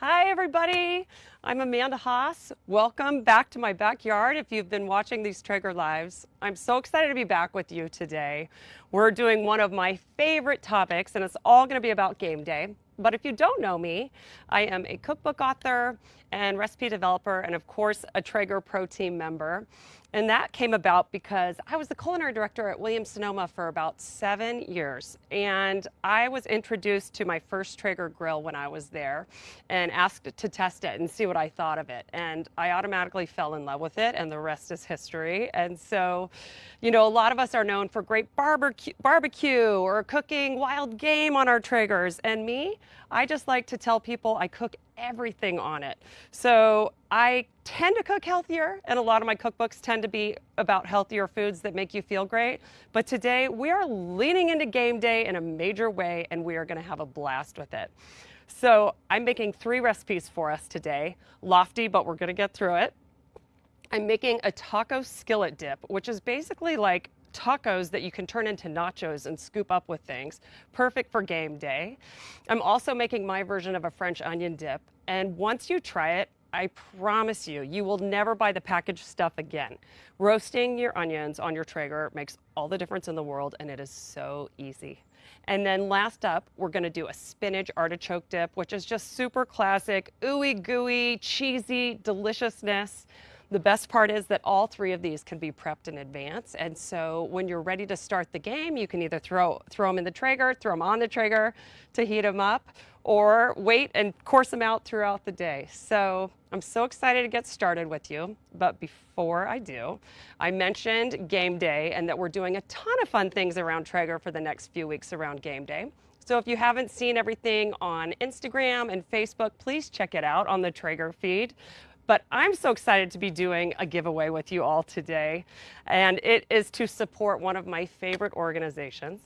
Hi, everybody. I'm Amanda Haas. Welcome back to my backyard if you've been watching these Traeger Lives. I'm so excited to be back with you today. We're doing one of my favorite topics, and it's all going to be about game day. But if you don't know me, I am a cookbook author and recipe developer, and of course, a Traeger Pro Team member. And that came about because I was the culinary director at Williams Sonoma for about seven years. And I was introduced to my first Traeger grill when I was there and asked to test it and see what I thought of it. And I automatically fell in love with it, and the rest is history. And so, you know, a lot of us are known for great barbecue, barbecue or cooking wild game on our Traegers. And me, I just like to tell people I cook everything on it. So I tend to cook healthier, and a lot of my cookbooks tend to be about healthier foods that make you feel great. But today we are leaning into game day in a major way, and we are going to have a blast with it. So I'm making three recipes for us today. Lofty, but we're going to get through it. I'm making a taco skillet dip, which is basically like tacos that you can turn into nachos and scoop up with things. Perfect for game day. I'm also making my version of a French onion dip. And once you try it, I promise you, you will never buy the packaged stuff again. Roasting your onions on your Traeger makes all the difference in the world and it is so easy. And then last up, we're gonna do a spinach artichoke dip, which is just super classic, ooey gooey, cheesy deliciousness. The best part is that all three of these can be prepped in advance. And so when you're ready to start the game, you can either throw, throw them in the Traeger, throw them on the Traeger to heat them up, or wait and course them out throughout the day. So I'm so excited to get started with you. But before I do, I mentioned game day and that we're doing a ton of fun things around Traeger for the next few weeks around game day. So if you haven't seen everything on Instagram and Facebook, please check it out on the Traeger feed. But I'm so excited to be doing a giveaway with you all today. And it is to support one of my favorite organizations.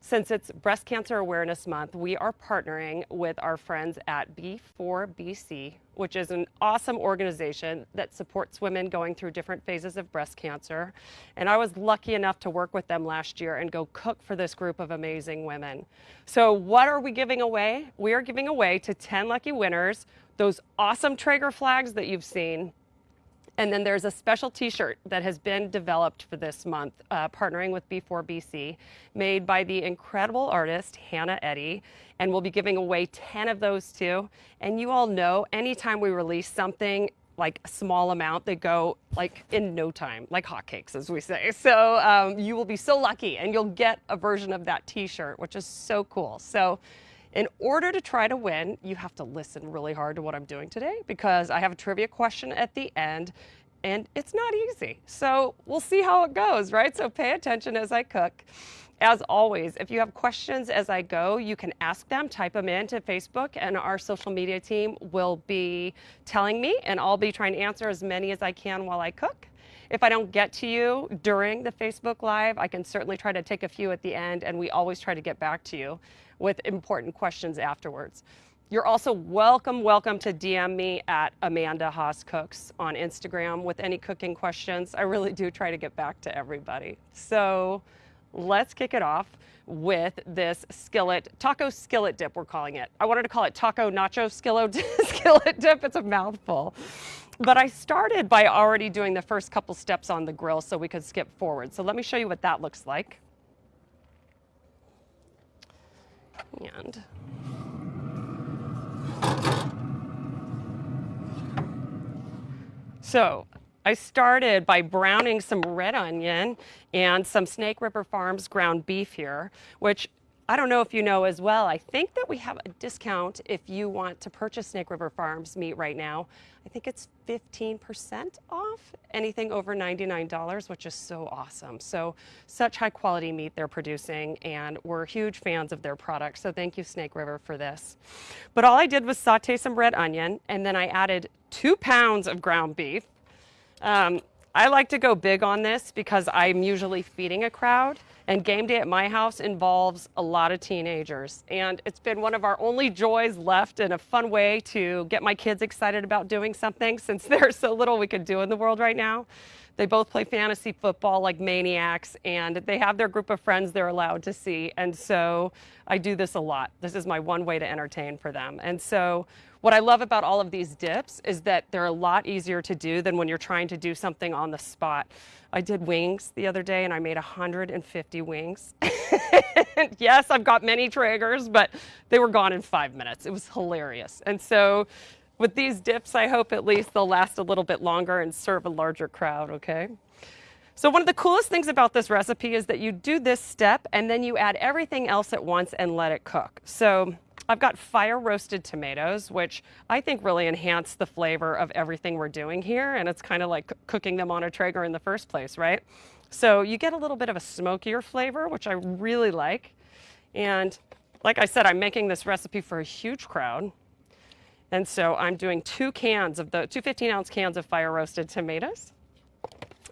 Since it's Breast Cancer Awareness Month, we are partnering with our friends at B4BC, which is an awesome organization that supports women going through different phases of breast cancer. And I was lucky enough to work with them last year and go cook for this group of amazing women. So what are we giving away? We are giving away to 10 lucky winners those awesome Traeger flags that you've seen. And then there's a special t-shirt that has been developed for this month, uh, partnering with B4BC, made by the incredible artist Hannah Eddy. And we'll be giving away 10 of those too. And you all know anytime we release something, like a small amount, they go like in no time, like hotcakes, as we say. So um, you will be so lucky and you'll get a version of that t-shirt, which is so cool. So in order to try to win, you have to listen really hard to what I'm doing today because I have a trivia question at the end and it's not easy. So we'll see how it goes, right? So pay attention as I cook. As always, if you have questions as I go, you can ask them, type them into Facebook, and our social media team will be telling me, and I'll be trying to answer as many as I can while I cook. If I don't get to you during the Facebook Live, I can certainly try to take a few at the end, and we always try to get back to you with important questions afterwards. You're also welcome, welcome to DM me at Amanda Haas Cooks on Instagram with any cooking questions. I really do try to get back to everybody. So let's kick it off with this skillet, taco skillet dip, we're calling it. I wanted to call it taco nacho skillet, skillet dip. It's a mouthful. But I started by already doing the first couple steps on the grill so we could skip forward. So let me show you what that looks like. And so I started by browning some red onion and some Snake River Farms ground beef here, which I don't know if you know as well, I think that we have a discount if you want to purchase Snake River Farms meat right now. I think it's 15% off anything over $99, which is so awesome. So such high quality meat they're producing and we're huge fans of their products. So thank you Snake River for this. But all I did was saute some red onion and then I added two pounds of ground beef. Um, I like to go big on this because I'm usually feeding a crowd. And game day at my house involves a lot of teenagers. And it's been one of our only joys left and a fun way to get my kids excited about doing something since they're so little we could do in the world right now. They both play fantasy football like maniacs, and they have their group of friends they're allowed to see. And so I do this a lot. This is my one way to entertain for them. And so what I love about all of these dips is that they're a lot easier to do than when you're trying to do something on the spot. I did wings the other day and I made 150 wings. yes, I've got many Traegers, but they were gone in five minutes. It was hilarious. And so with these dips, I hope at least they'll last a little bit longer and serve a larger crowd, okay? So one of the coolest things about this recipe is that you do this step and then you add everything else at once and let it cook. So I've got fire roasted tomatoes, which I think really enhance the flavor of everything we're doing here. And it's kind of like cooking them on a Traeger in the first place, right? So you get a little bit of a smokier flavor, which I really like. And like I said, I'm making this recipe for a huge crowd. And so I'm doing two cans of the two 15 ounce cans of fire roasted tomatoes.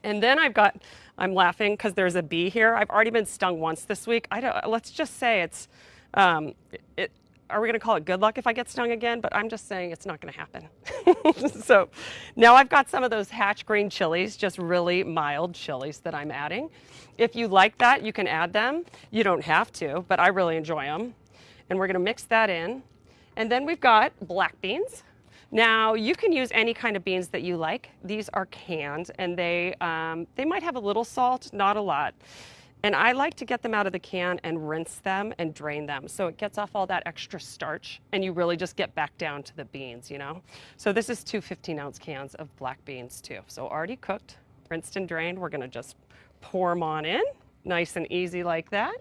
And then I've got, I'm laughing because there's a bee here. I've already been stung once this week. I don't, let's just say it's, um, it, are we going to call it good luck if I get stung again? But I'm just saying it's not going to happen. so now I've got some of those hatch green chilies, just really mild chilies that I'm adding. If you like that, you can add them. You don't have to, but I really enjoy them. And we're going to mix that in. And then we've got black beans. Now you can use any kind of beans that you like. These are canned and they, um, they might have a little salt, not a lot. And I like to get them out of the can and rinse them and drain them. So it gets off all that extra starch and you really just get back down to the beans, you know? So this is two 15 ounce cans of black beans too. So already cooked, rinsed and drained. We're gonna just pour them on in, nice and easy like that.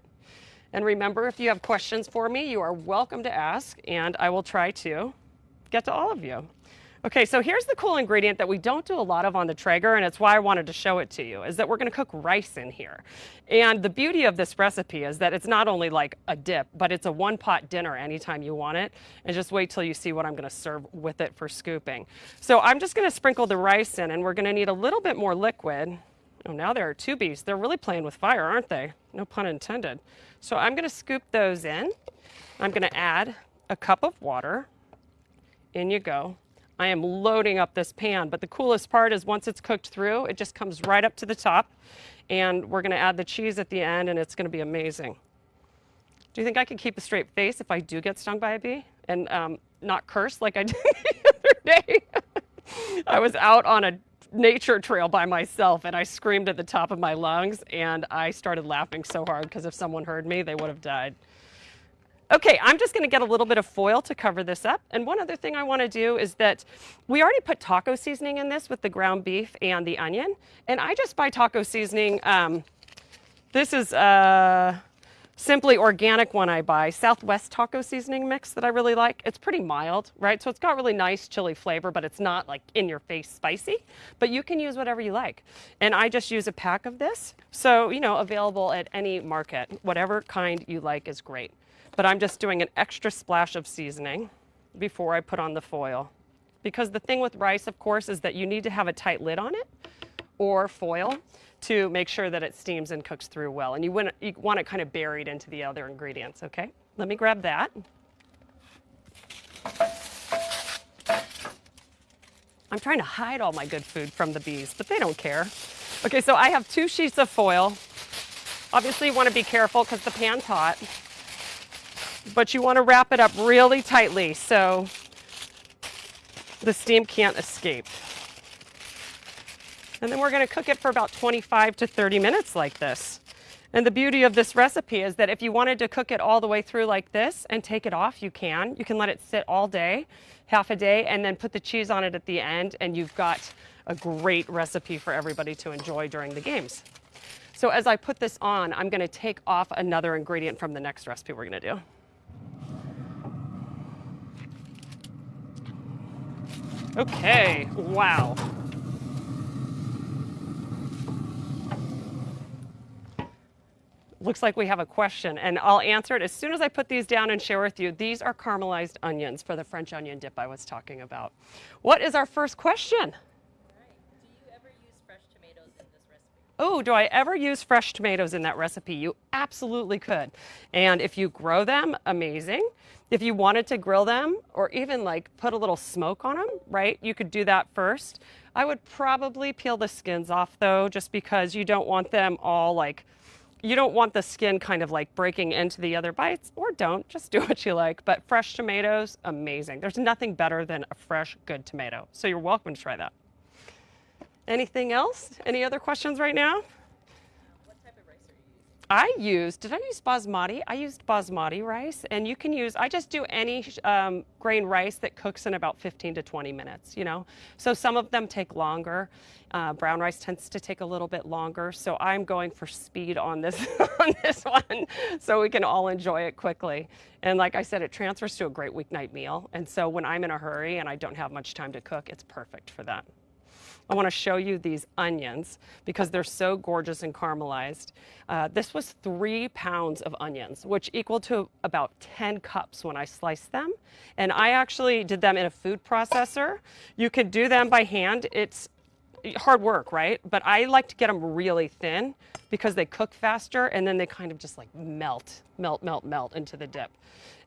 And remember, if you have questions for me, you are welcome to ask and I will try to get to all of you. Okay, so here's the cool ingredient that we don't do a lot of on the Traeger, and it's why I wanted to show it to you, is that we're gonna cook rice in here. And the beauty of this recipe is that it's not only like a dip, but it's a one pot dinner anytime you want it. And just wait till you see what I'm gonna serve with it for scooping. So I'm just gonna sprinkle the rice in, and we're gonna need a little bit more liquid. Oh, now there are two bees. They're really playing with fire, aren't they? No pun intended. So I'm gonna scoop those in. I'm gonna add a cup of water. In you go. I am loading up this pan, but the coolest part is once it's cooked through, it just comes right up to the top and we're gonna add the cheese at the end and it's gonna be amazing. Do you think I can keep a straight face if I do get stung by a bee and um, not curse like I did the other day? I was out on a nature trail by myself and I screamed at the top of my lungs and I started laughing so hard because if someone heard me, they would have died. Okay, I'm just gonna get a little bit of foil to cover this up. And one other thing I wanna do is that we already put taco seasoning in this with the ground beef and the onion. And I just buy taco seasoning. Um, this is a simply organic one I buy, Southwest taco seasoning mix that I really like. It's pretty mild, right? So it's got really nice chili flavor, but it's not like in your face spicy, but you can use whatever you like. And I just use a pack of this. So, you know, available at any market, whatever kind you like is great but I'm just doing an extra splash of seasoning before I put on the foil. Because the thing with rice, of course, is that you need to have a tight lid on it or foil to make sure that it steams and cooks through well. And you want, you want it kind of buried into the other ingredients, okay? Let me grab that. I'm trying to hide all my good food from the bees, but they don't care. Okay, so I have two sheets of foil. Obviously you want to be careful because the pan's hot but you want to wrap it up really tightly so the steam can't escape. And then we're going to cook it for about 25 to 30 minutes like this. And the beauty of this recipe is that if you wanted to cook it all the way through like this and take it off, you can. You can let it sit all day, half a day, and then put the cheese on it at the end, and you've got a great recipe for everybody to enjoy during the games. So as I put this on, I'm gonna take off another ingredient from the next recipe we're gonna do. Okay, wow. Looks like we have a question, and I'll answer it as soon as I put these down and share with you. These are caramelized onions for the French onion dip I was talking about. What is our first question? All right. Do you ever use fresh tomatoes in this recipe? Oh, do I ever use fresh tomatoes in that recipe? You absolutely could. And if you grow them, amazing. If you wanted to grill them or even like put a little smoke on them, right, you could do that first. I would probably peel the skins off though, just because you don't want them all like, you don't want the skin kind of like breaking into the other bites, or don't, just do what you like. But fresh tomatoes, amazing. There's nothing better than a fresh, good tomato. So you're welcome to try that. Anything else? Any other questions right now? I used, did I use basmati? I used basmati rice, and you can use, I just do any um, grain rice that cooks in about 15 to 20 minutes, you know? So some of them take longer. Uh, brown rice tends to take a little bit longer, so I'm going for speed on this, on this one so we can all enjoy it quickly. And like I said, it transfers to a great weeknight meal, and so when I'm in a hurry and I don't have much time to cook, it's perfect for that. I want to show you these onions because they're so gorgeous and caramelized. Uh, this was three pounds of onions, which equal to about 10 cups when I sliced them. And I actually did them in a food processor. You could do them by hand. It's hard work, right? But I like to get them really thin because they cook faster and then they kind of just like melt, melt, melt, melt into the dip.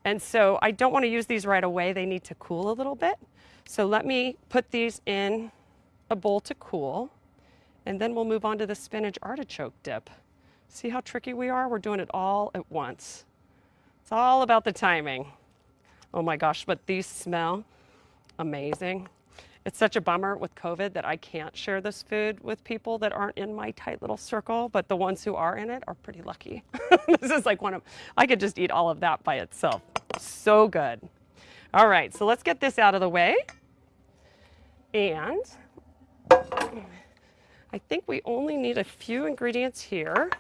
And so I don't want to use these right away. They need to cool a little bit. So let me put these in a bowl to cool, and then we'll move on to the spinach artichoke dip. See how tricky we are? We're doing it all at once. It's all about the timing. Oh my gosh, but these smell amazing. It's such a bummer with COVID that I can't share this food with people that aren't in my tight little circle, but the ones who are in it are pretty lucky. this is like one of, I could just eat all of that by itself. So good. All right, so let's get this out of the way. And I think we only need a few ingredients here.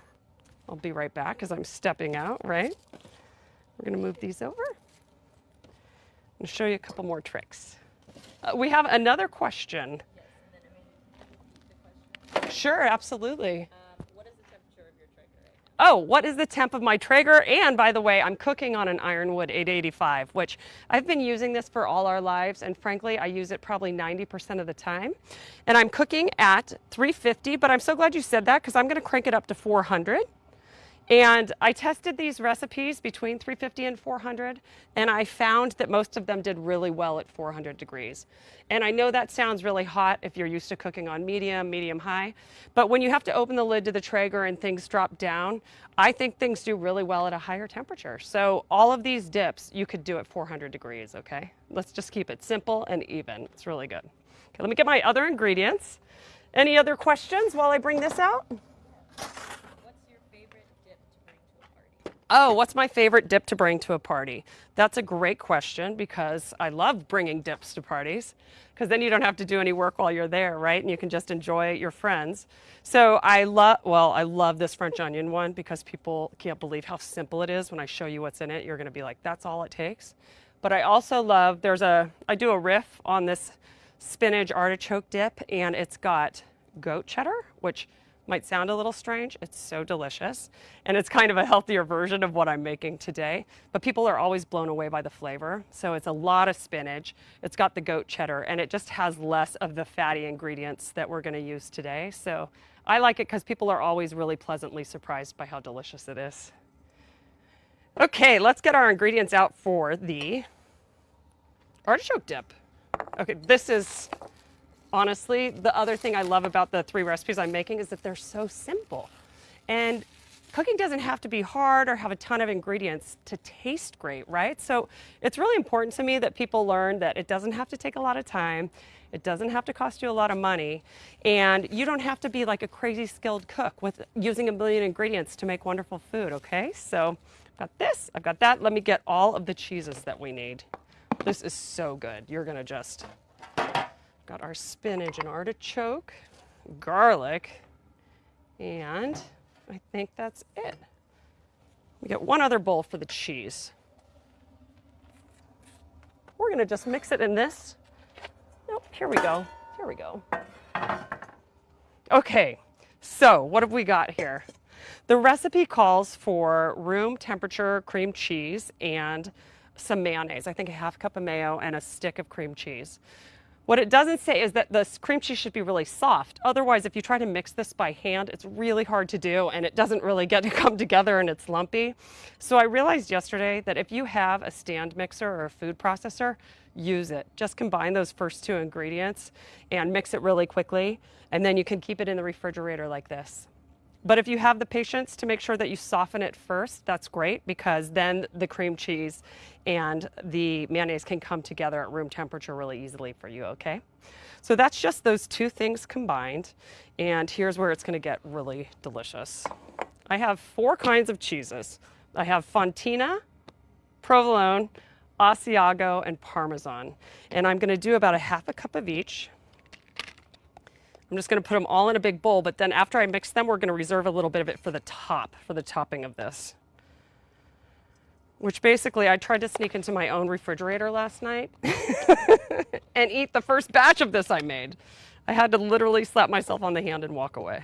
I'll be right back because I'm stepping out, right? We're going to move these over and show you a couple more tricks. Uh, we have another question. Yes, sure, absolutely. Oh, what is the temp of my Traeger? And by the way, I'm cooking on an Ironwood 885, which I've been using this for all our lives. And frankly, I use it probably 90% of the time. And I'm cooking at 350, but I'm so glad you said that because I'm going to crank it up to 400. And I tested these recipes between 350 and 400, and I found that most of them did really well at 400 degrees. And I know that sounds really hot if you're used to cooking on medium, medium high, but when you have to open the lid to the Traeger and things drop down, I think things do really well at a higher temperature. So all of these dips, you could do at 400 degrees, okay? Let's just keep it simple and even. It's really good. Okay, let me get my other ingredients. Any other questions while I bring this out? Oh, what's my favorite dip to bring to a party? That's a great question because I love bringing dips to parties because then you don't have to do any work while you're there, right? And you can just enjoy your friends. So I love, well, I love this French onion one because people can't believe how simple it is. When I show you what's in it, you're going to be like, that's all it takes. But I also love, there's a, I do a riff on this spinach artichoke dip and it's got goat cheddar, which might sound a little strange. It's so delicious. And it's kind of a healthier version of what I'm making today. But people are always blown away by the flavor. So it's a lot of spinach. It's got the goat cheddar and it just has less of the fatty ingredients that we're going to use today. So I like it because people are always really pleasantly surprised by how delicious it is. Okay, let's get our ingredients out for the artichoke dip. Okay, this is honestly, the other thing I love about the three recipes I'm making is that they're so simple. And cooking doesn't have to be hard or have a ton of ingredients to taste great, right? So it's really important to me that people learn that it doesn't have to take a lot of time. It doesn't have to cost you a lot of money. And you don't have to be like a crazy skilled cook with using a million ingredients to make wonderful food, okay? So I've got this, I've got that. Let me get all of the cheeses that we need. This is so good. You're gonna just Got our spinach and artichoke, garlic, and I think that's it. We got one other bowl for the cheese. We're gonna just mix it in this. Nope, here we go, here we go. Okay, so what have we got here? The recipe calls for room temperature cream cheese and some mayonnaise. I think a half cup of mayo and a stick of cream cheese. What it doesn't say is that the cream cheese should be really soft. Otherwise, if you try to mix this by hand, it's really hard to do and it doesn't really get to come together and it's lumpy. So I realized yesterday that if you have a stand mixer or a food processor, use it. Just combine those first two ingredients and mix it really quickly and then you can keep it in the refrigerator like this. But if you have the patience to make sure that you soften it first, that's great because then the cream cheese and the mayonnaise can come together at room temperature really easily for you, okay? So that's just those two things combined. And here's where it's gonna get really delicious. I have four kinds of cheeses. I have Fontina, provolone, Asiago, and Parmesan. And I'm gonna do about a half a cup of each. I'm just gonna put them all in a big bowl, but then after I mix them, we're gonna reserve a little bit of it for the top, for the topping of this. Which basically, I tried to sneak into my own refrigerator last night and eat the first batch of this I made. I had to literally slap myself on the hand and walk away.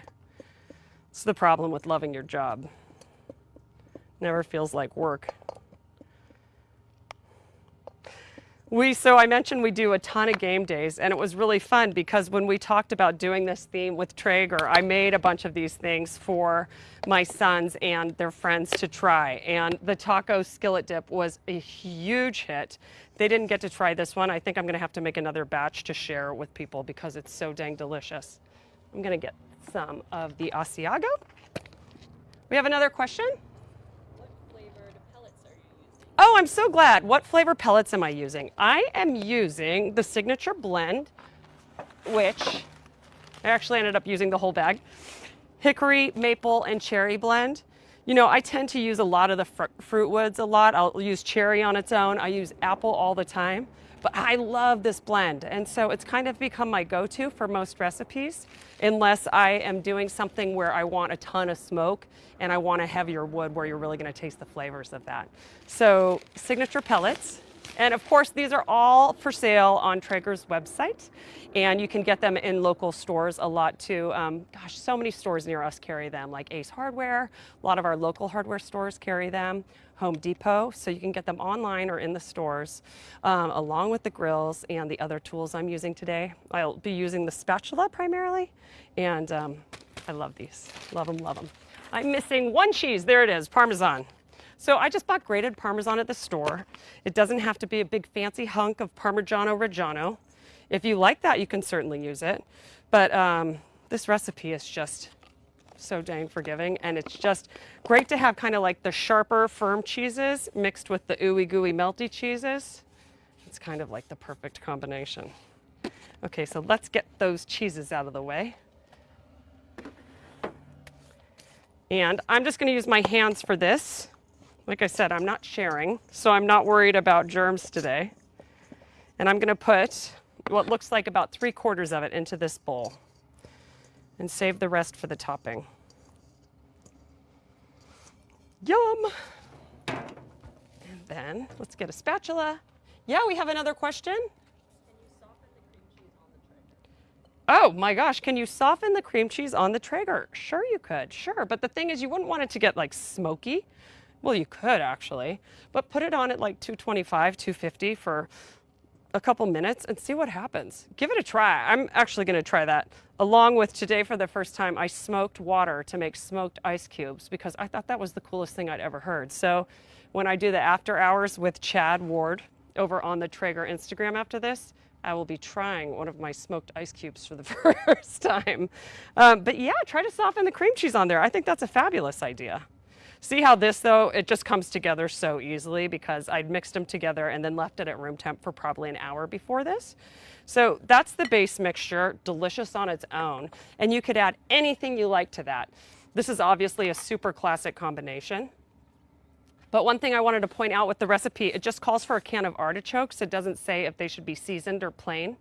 It's the problem with loving your job. Never feels like work. We, so I mentioned we do a ton of game days and it was really fun because when we talked about doing this theme with Traeger, I made a bunch of these things for my sons and their friends to try. And the taco skillet dip was a huge hit. They didn't get to try this one. I think I'm gonna have to make another batch to share with people because it's so dang delicious. I'm gonna get some of the Asiago. We have another question? Oh, I'm so glad. What flavor pellets am I using? I am using the Signature Blend, which I actually ended up using the whole bag. Hickory, maple, and cherry blend. You know, I tend to use a lot of the fr fruit woods a lot. I'll use cherry on its own. I use apple all the time. But I love this blend. And so it's kind of become my go-to for most recipes, unless I am doing something where I want a ton of smoke and I want a heavier wood where you're really gonna taste the flavors of that. So signature pellets. And of course, these are all for sale on Traeger's website. And you can get them in local stores a lot too. Um, gosh, so many stores near us carry them, like Ace Hardware. A lot of our local hardware stores carry them. Home Depot, so you can get them online or in the stores, um, along with the grills and the other tools I'm using today. I'll be using the spatula primarily, and um, I love these. Love them, love them. I'm missing one cheese. There it is, Parmesan. So I just bought grated Parmesan at the store. It doesn't have to be a big fancy hunk of Parmigiano Reggiano. If you like that, you can certainly use it. But um, this recipe is just so dang forgiving. And it's just great to have kind of like the sharper, firm cheeses mixed with the ooey gooey melty cheeses. It's kind of like the perfect combination. Okay, so let's get those cheeses out of the way. And I'm just gonna use my hands for this. Like I said, I'm not sharing, so I'm not worried about germs today. And I'm gonna put what looks like about three quarters of it into this bowl and save the rest for the topping. Yum! And then let's get a spatula. Yeah, we have another question. Oh my gosh, can you soften the cream cheese on the Traeger? Sure you could, sure. But the thing is you wouldn't want it to get like smoky. Well, you could actually, but put it on at like 225, 250 for a couple minutes and see what happens. Give it a try. I'm actually gonna try that. Along with today for the first time, I smoked water to make smoked ice cubes because I thought that was the coolest thing I'd ever heard. So when I do the after hours with Chad Ward over on the Traeger Instagram after this, I will be trying one of my smoked ice cubes for the first time. Um, but yeah, try to soften the cream cheese on there. I think that's a fabulous idea. See how this though, it just comes together so easily because I'd mixed them together and then left it at room temp for probably an hour before this. So that's the base mixture, delicious on its own. And you could add anything you like to that. This is obviously a super classic combination. But one thing I wanted to point out with the recipe, it just calls for a can of artichokes. It doesn't say if they should be seasoned or plain.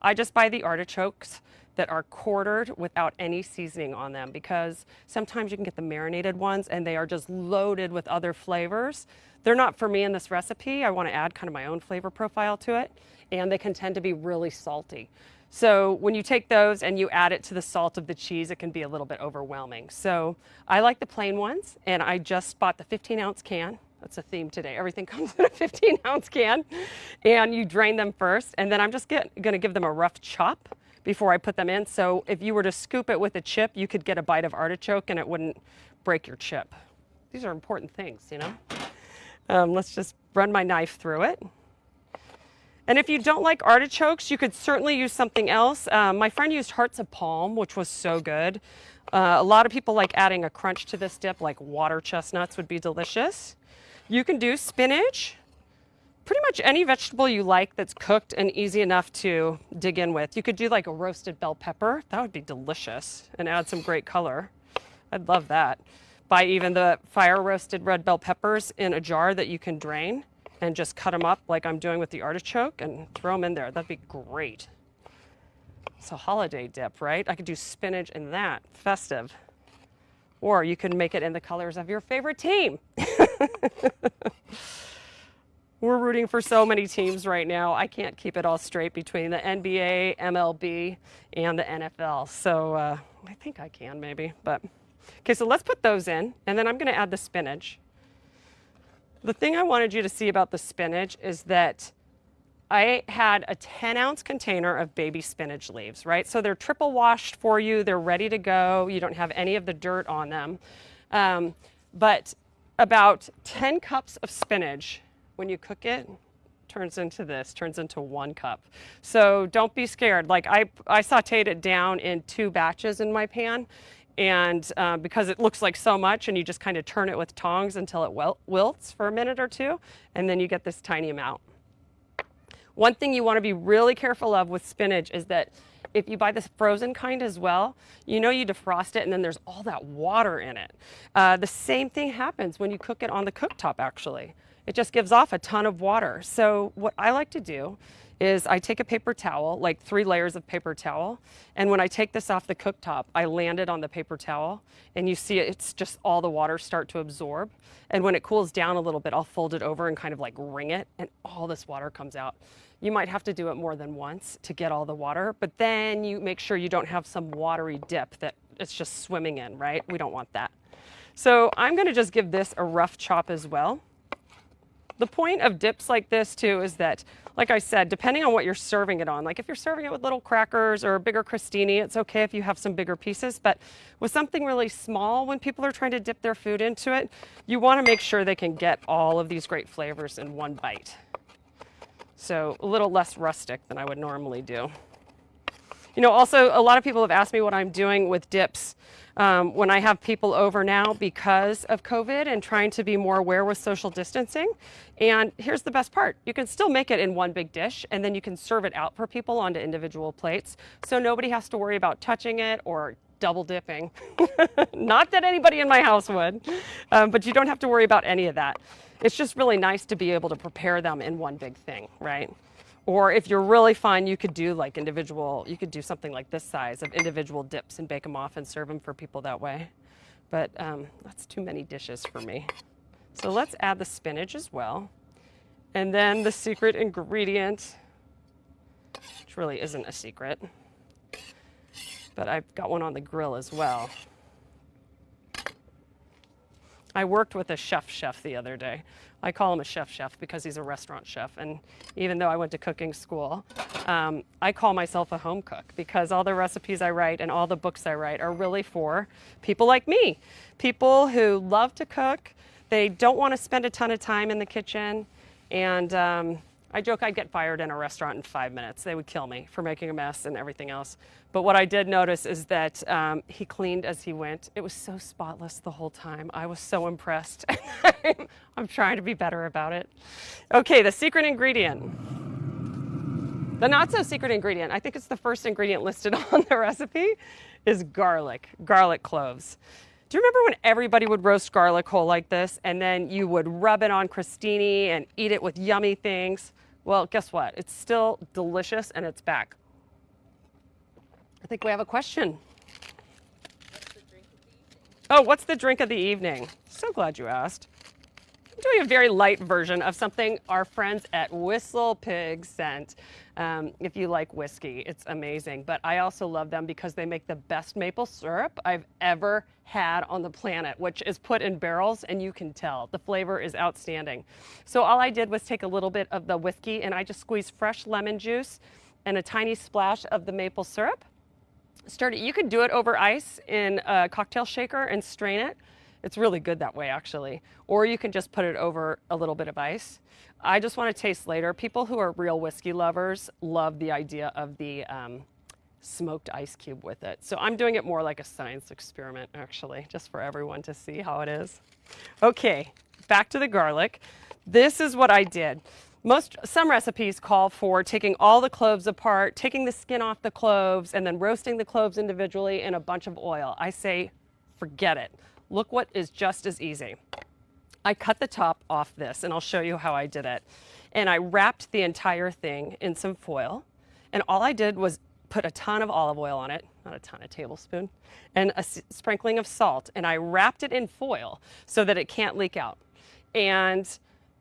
I just buy the artichokes that are quartered without any seasoning on them because sometimes you can get the marinated ones and they are just loaded with other flavors. They're not for me in this recipe. I want to add kind of my own flavor profile to it and they can tend to be really salty. So when you take those and you add it to the salt of the cheese, it can be a little bit overwhelming. So I like the plain ones and I just bought the 15 ounce can That's a theme today. Everything comes in a 15 ounce can and you drain them first. And then I'm just gonna give them a rough chop before I put them in. So if you were to scoop it with a chip, you could get a bite of artichoke and it wouldn't break your chip. These are important things, you know? Um, let's just run my knife through it. And if you don't like artichokes, you could certainly use something else. Um, my friend used hearts of palm, which was so good. Uh, a lot of people like adding a crunch to this dip, like water chestnuts would be delicious. You can do spinach, pretty much any vegetable you like that's cooked and easy enough to dig in with. You could do like a roasted bell pepper. That would be delicious and add some great color. I'd love that. Buy even the fire roasted red bell peppers in a jar that you can drain and just cut them up like I'm doing with the artichoke and throw them in there. That'd be great. It's a holiday dip, right? I could do spinach in that, festive. Or you can make it in the colors of your favorite team. We're rooting for so many teams right now. I can't keep it all straight between the NBA, MLB, and the NFL. So uh, I think I can maybe, but. Okay, so let's put those in, and then I'm gonna add the spinach. The thing I wanted you to see about the spinach is that I had a 10 ounce container of baby spinach leaves, right? So they're triple washed for you. They're ready to go. You don't have any of the dirt on them. Um, but about 10 cups of spinach, when you cook it, turns into this, turns into one cup. So don't be scared. Like I, I sauteed it down in two batches in my pan and uh, because it looks like so much and you just kind of turn it with tongs until it wil wilts for a minute or two and then you get this tiny amount. One thing you want to be really careful of with spinach is that if you buy the frozen kind as well, you know you defrost it and then there's all that water in it. Uh, the same thing happens when you cook it on the cooktop actually. It just gives off a ton of water. So what I like to do is I take a paper towel, like three layers of paper towel, and when I take this off the cooktop, I land it on the paper towel, and you see it's just all the water start to absorb. And when it cools down a little bit, I'll fold it over and kind of like wring it, and all this water comes out. You might have to do it more than once to get all the water, but then you make sure you don't have some watery dip that it's just swimming in, right? We don't want that. So I'm gonna just give this a rough chop as well. The point of dips like this too is that, like I said, depending on what you're serving it on, like if you're serving it with little crackers or a bigger crostini, it's okay if you have some bigger pieces, but with something really small, when people are trying to dip their food into it, you wanna make sure they can get all of these great flavors in one bite. So a little less rustic than I would normally do. You know, also a lot of people have asked me what I'm doing with dips um, when I have people over now because of COVID and trying to be more aware with social distancing. And here's the best part. You can still make it in one big dish and then you can serve it out for people onto individual plates. So nobody has to worry about touching it or double dipping. Not that anybody in my house would, um, but you don't have to worry about any of that. It's just really nice to be able to prepare them in one big thing, right? Or if you're really fine, you could do like individual, you could do something like this size of individual dips and bake them off and serve them for people that way. But um, that's too many dishes for me. So let's add the spinach as well. And then the secret ingredient, which really isn't a secret, but I've got one on the grill as well. I worked with a chef chef the other day. I call him a chef chef because he's a restaurant chef. And even though I went to cooking school, um, I call myself a home cook because all the recipes I write and all the books I write are really for people like me. People who love to cook, they don't want to spend a ton of time in the kitchen, and um, I joke I'd get fired in a restaurant in five minutes. They would kill me for making a mess and everything else. But what I did notice is that um, he cleaned as he went. It was so spotless the whole time. I was so impressed. I'm trying to be better about it. Okay, the secret ingredient. The not so secret ingredient, I think it's the first ingredient listed on the recipe, is garlic, garlic cloves. Do you remember when everybody would roast garlic whole like this and then you would rub it on crostini and eat it with yummy things? Well, guess what? It's still delicious and it's back. I think we have a question. Oh, what's the drink of the evening? So glad you asked. I'm doing a very light version of something our friends at Whistle Pig sent. Um, if you like whiskey, it's amazing. But I also love them because they make the best maple syrup I've ever had on the planet, which is put in barrels and you can tell the flavor is outstanding. So all I did was take a little bit of the whiskey and I just squeezed fresh lemon juice and a tiny splash of the maple syrup. Stirred it. You could do it over ice in a cocktail shaker and strain it. It's really good that way, actually. Or you can just put it over a little bit of ice. I just want to taste later. People who are real whiskey lovers love the idea of the um, smoked ice cube with it. So I'm doing it more like a science experiment, actually, just for everyone to see how it is. Okay, back to the garlic. This is what I did. Most, some recipes call for taking all the cloves apart, taking the skin off the cloves, and then roasting the cloves individually in a bunch of oil. I say, forget it. Look what is just as easy. I cut the top off this, and I'll show you how I did it. And I wrapped the entire thing in some foil, and all I did was put a ton of olive oil on it, not a ton, a tablespoon, and a sprinkling of salt, and I wrapped it in foil so that it can't leak out. And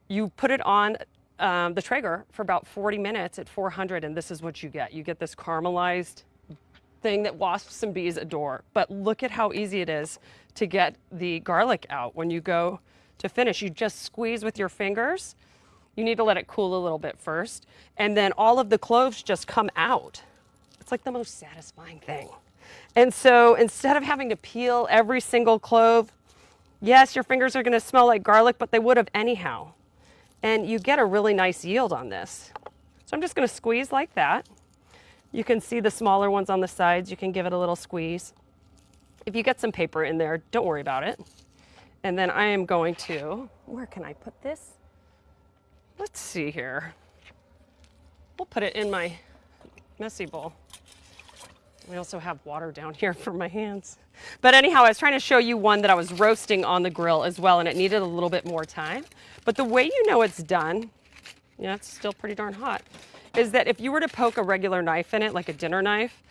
you put it on um, the Traeger for about 40 minutes at 400, and this is what you get. You get this caramelized thing that wasps and bees adore. But look at how easy it is to get the garlic out when you go to finish. You just squeeze with your fingers. You need to let it cool a little bit first. And then all of the cloves just come out. It's like the most satisfying thing. And so instead of having to peel every single clove, yes, your fingers are gonna smell like garlic, but they would have anyhow. And you get a really nice yield on this. So I'm just gonna squeeze like that. You can see the smaller ones on the sides. You can give it a little squeeze. If you get some paper in there, don't worry about it. And then I am going to, where can I put this? Let's see here. We'll put it in my messy bowl. We also have water down here for my hands. But anyhow, I was trying to show you one that I was roasting on the grill as well, and it needed a little bit more time. But the way you know it's done, yeah, it's still pretty darn hot, is that if you were to poke a regular knife in it, like a dinner knife,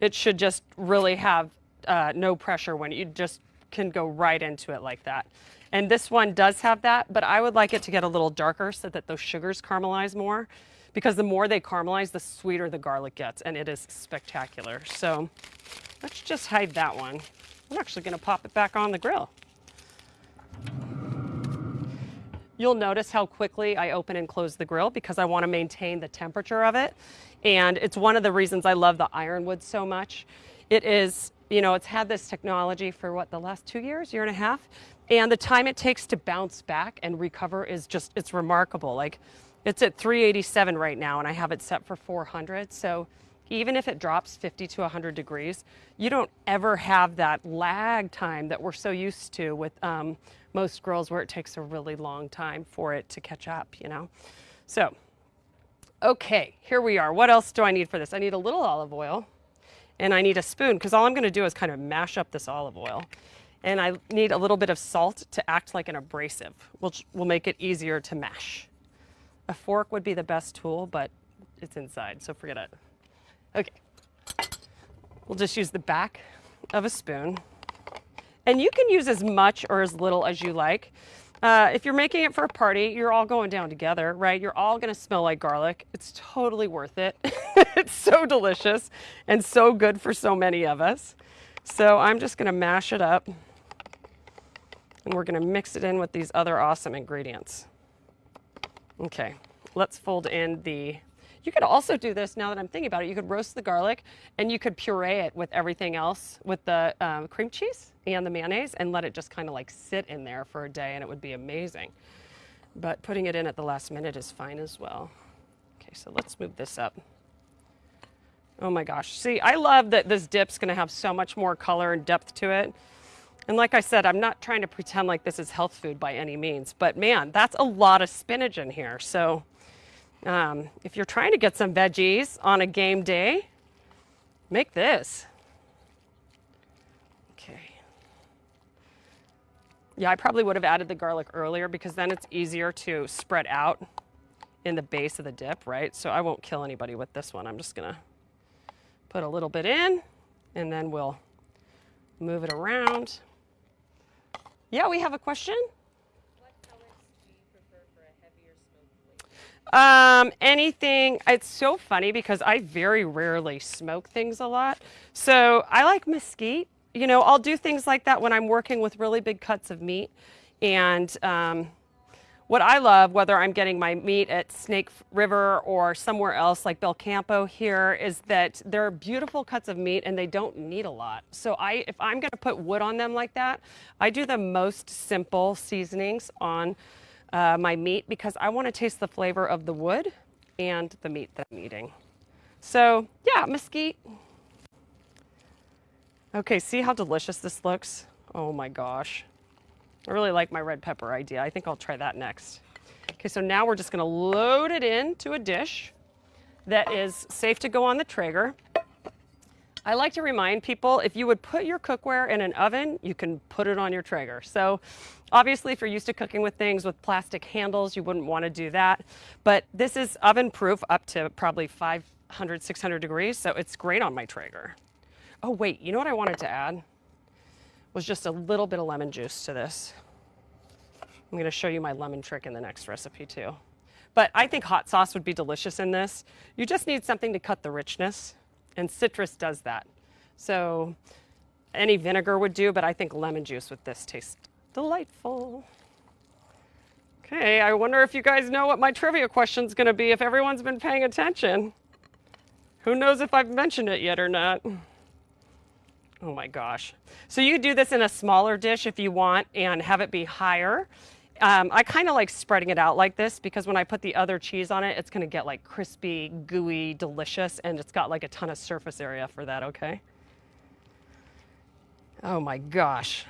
it should just really have uh, no pressure when you just can go right into it like that. And this one does have that, but I would like it to get a little darker so that those sugars caramelize more because the more they caramelize, the sweeter the garlic gets, and it is spectacular. So let's just hide that one. I'm actually gonna pop it back on the grill. You'll notice how quickly I open and close the grill because I wanna maintain the temperature of it. And it's one of the reasons I love the ironwood so much. It is, you know, it's had this technology for what, the last two years, year and a half? And the time it takes to bounce back and recover is just, it's remarkable. Like, it's at 387 right now, and I have it set for 400. So even if it drops 50 to 100 degrees, you don't ever have that lag time that we're so used to with um, most grills where it takes a really long time for it to catch up, you know? So, okay, here we are. What else do I need for this? I need a little olive oil and I need a spoon because all I'm gonna do is kind of mash up this olive oil. And I need a little bit of salt to act like an abrasive, which will make it easier to mash. A fork would be the best tool, but it's inside, so forget it. Okay, we'll just use the back of a spoon. And you can use as much or as little as you like. Uh, if you're making it for a party, you're all going down together, right? You're all gonna smell like garlic. It's totally worth it. it's so delicious and so good for so many of us. So I'm just gonna mash it up and we're gonna mix it in with these other awesome ingredients. Okay, let's fold in the, you could also do this now that I'm thinking about it, you could roast the garlic and you could puree it with everything else, with the um, cream cheese and the mayonnaise and let it just kind of like sit in there for a day and it would be amazing. But putting it in at the last minute is fine as well. Okay, so let's move this up. Oh my gosh. See, I love that this dip's gonna have so much more color and depth to it. And like I said, I'm not trying to pretend like this is health food by any means, but man, that's a lot of spinach in here. So um, if you're trying to get some veggies on a game day, make this. Okay. Yeah, I probably would have added the garlic earlier because then it's easier to spread out in the base of the dip, right? So I won't kill anybody with this one. I'm just gonna put a little bit in and then we'll move it around. Yeah, we have a question. Um, anything, it's so funny because I very rarely smoke things a lot. So I like mesquite. You know, I'll do things like that when I'm working with really big cuts of meat. And um, what I love, whether I'm getting my meat at Snake River or somewhere else like Belcampo here, is that they're beautiful cuts of meat and they don't need a lot. So I, if I'm gonna put wood on them like that, I do the most simple seasonings on uh, my meat because I want to taste the flavor of the wood and the meat that I'm eating. So yeah, mesquite. Okay, see how delicious this looks? Oh my gosh. I really like my red pepper idea. I think I'll try that next. Okay, so now we're just gonna load it into a dish that is safe to go on the Traeger. I like to remind people if you would put your cookware in an oven, you can put it on your Traeger. So obviously if you're used to cooking with things with plastic handles, you wouldn't want to do that. But this is oven proof up to probably 500, 600 degrees. So it's great on my Traeger. Oh wait, you know what I wanted to add? Was just a little bit of lemon juice to this. I'm gonna show you my lemon trick in the next recipe too. But I think hot sauce would be delicious in this. You just need something to cut the richness and citrus does that. So any vinegar would do, but I think lemon juice with this tastes delightful. Okay, I wonder if you guys know what my trivia question is gonna be if everyone's been paying attention. Who knows if I've mentioned it yet or not. Oh my gosh. So you do this in a smaller dish if you want and have it be higher. Um, I kind of like spreading it out like this because when I put the other cheese on it, it's gonna get like crispy, gooey, delicious, and it's got like a ton of surface area for that, okay? Oh my gosh.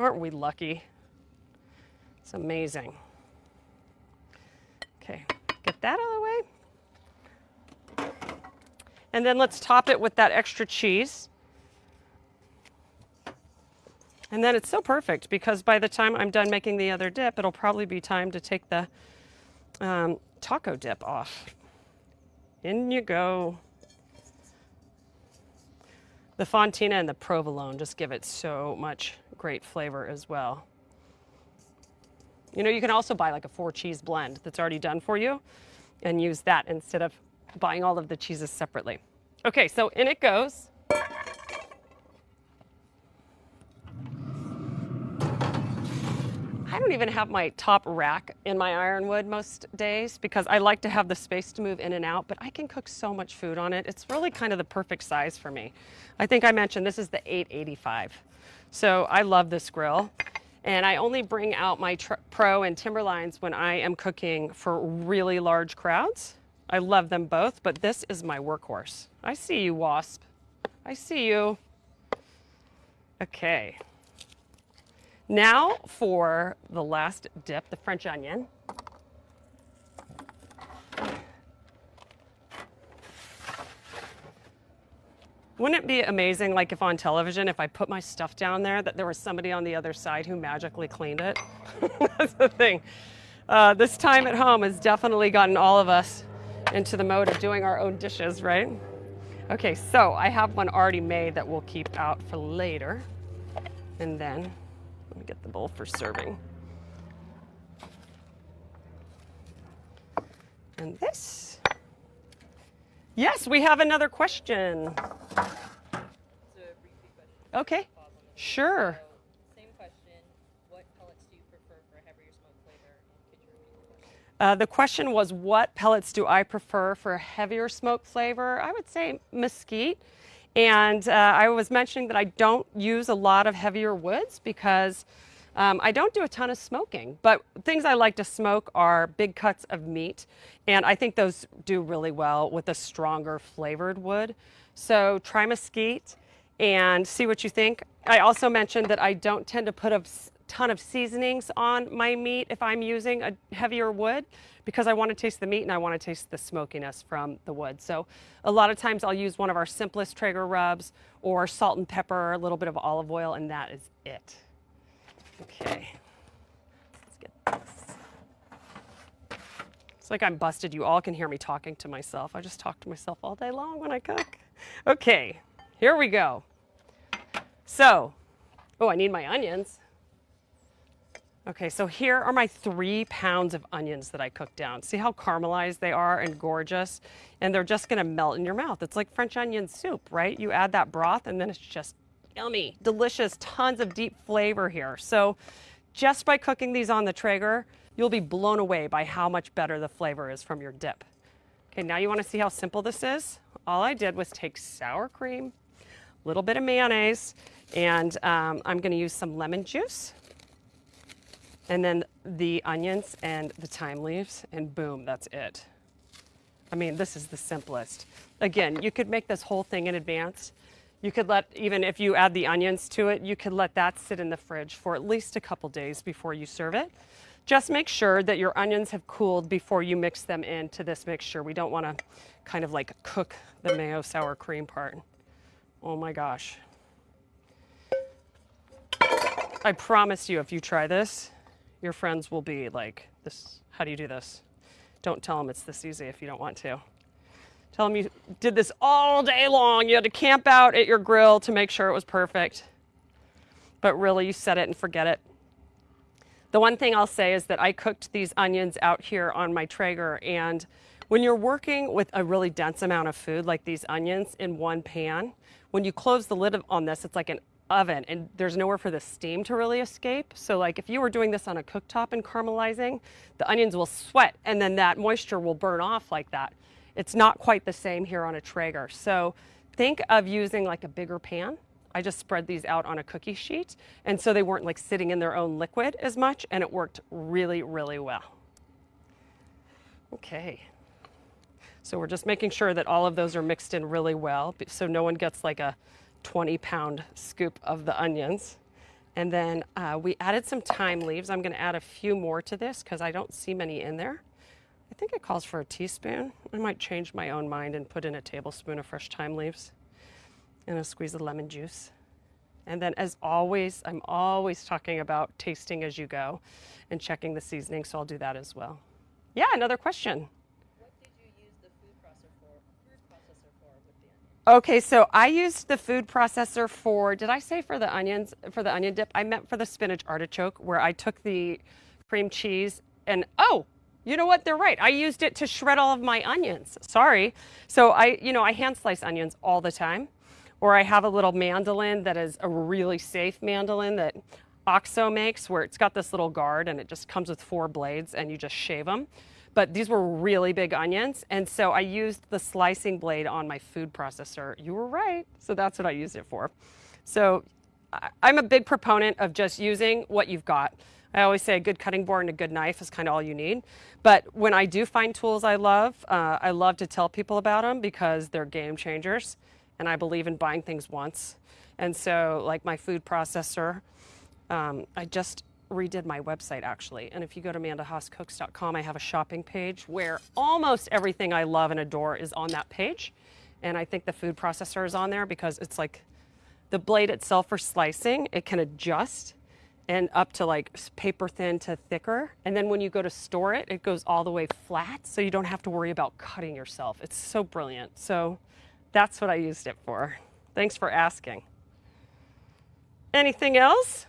Aren't we lucky? It's amazing. Okay, get that out of the way. And then let's top it with that extra cheese. And then it's so perfect because by the time I'm done making the other dip, it'll probably be time to take the um, taco dip off. In you go. The fontina and the provolone just give it so much great flavor as well. You know, you can also buy like a four cheese blend that's already done for you and use that instead of buying all of the cheeses separately. Okay, so in it goes. I don't even have my top rack in my ironwood most days because I like to have the space to move in and out, but I can cook so much food on it. It's really kind of the perfect size for me. I think I mentioned this is the 885. So I love this grill. And I only bring out my Pro and Timberlines when I am cooking for really large crowds. I love them both, but this is my workhorse. I see you, Wasp. I see you. Okay. Now for the last dip, the French onion. Wouldn't it be amazing, like if on television, if I put my stuff down there, that there was somebody on the other side who magically cleaned it? That's the thing. Uh, this time at home has definitely gotten all of us into the mode of doing our own dishes, right? Okay, so I have one already made that we'll keep out for later. And then let me get the bowl for serving. And this. Yes, we have another question. Okay, sure. Same question. What pellets do you prefer for heavier smoke flavor? Uh, the question was, what pellets do I prefer for a heavier smoke flavor? I would say mesquite. And uh, I was mentioning that I don't use a lot of heavier woods because um, I don't do a ton of smoking, but things I like to smoke are big cuts of meat. And I think those do really well with a stronger flavored wood. So try mesquite and see what you think. I also mentioned that I don't tend to put a ton of seasonings on my meat if I'm using a heavier wood because I want to taste the meat and I want to taste the smokiness from the wood. So a lot of times I'll use one of our simplest Traeger rubs or salt and pepper, a little bit of olive oil, and that is it. Okay, let's get this. It's like I'm busted. You all can hear me talking to myself. I just talk to myself all day long when I cook. Okay, here we go. So, oh, I need my onions. Okay, so here are my three pounds of onions that I cooked down. See how caramelized they are and gorgeous? And they're just gonna melt in your mouth. It's like French onion soup, right? You add that broth and then it's just yummy, delicious, tons of deep flavor here. So just by cooking these on the Traeger, you'll be blown away by how much better the flavor is from your dip. Okay, now you wanna see how simple this is? All I did was take sour cream, a little bit of mayonnaise, and um, I'm gonna use some lemon juice and then the onions and the thyme leaves, and boom, that's it. I mean, this is the simplest. Again, you could make this whole thing in advance. You could let, even if you add the onions to it, you could let that sit in the fridge for at least a couple days before you serve it. Just make sure that your onions have cooled before you mix them into this mixture. We don't want to kind of like cook the mayo sour cream part. Oh my gosh. I promise you, if you try this, your friends will be like, "This, how do you do this?" Don't tell them it's this easy if you don't want to. Tell them you did this all day long. You had to camp out at your grill to make sure it was perfect. But really, you set it and forget it. The one thing I'll say is that I cooked these onions out here on my Traeger, and when you're working with a really dense amount of food like these onions in one pan, when you close the lid on this, it's like an oven and there's nowhere for the steam to really escape. So like if you were doing this on a cooktop and caramelizing, the onions will sweat and then that moisture will burn off like that. It's not quite the same here on a Traeger. So think of using like a bigger pan. I just spread these out on a cookie sheet and so they weren't like sitting in their own liquid as much and it worked really, really well. Okay. So we're just making sure that all of those are mixed in really well so no one gets like a 20 pound scoop of the onions. And then uh, we added some thyme leaves. I'm going to add a few more to this because I don't see many in there. I think it calls for a teaspoon. I might change my own mind and put in a tablespoon of fresh thyme leaves and a squeeze of lemon juice. And then as always, I'm always talking about tasting as you go and checking the seasoning, so I'll do that as well. Yeah, another question. Okay, so I used the food processor for, did I say for the onions, for the onion dip? I meant for the spinach artichoke where I took the cream cheese and, oh, you know what? They're right. I used it to shred all of my onions. Sorry. So I, you know, I hand slice onions all the time. Or I have a little mandolin that is a really safe mandolin that OXO makes where it's got this little guard and it just comes with four blades and you just shave them but these were really big onions. And so I used the slicing blade on my food processor. You were right. So that's what I used it for. So I'm a big proponent of just using what you've got. I always say a good cutting board and a good knife is kind of all you need. But when I do find tools I love, uh, I love to tell people about them because they're game changers. And I believe in buying things once. And so like my food processor, um, I just redid my website actually. And if you go to amandahaascooks.com, I have a shopping page where almost everything I love and adore is on that page. And I think the food processor is on there because it's like the blade itself for slicing, it can adjust and up to like paper thin to thicker. And then when you go to store it, it goes all the way flat so you don't have to worry about cutting yourself. It's so brilliant. So that's what I used it for. Thanks for asking. Anything else?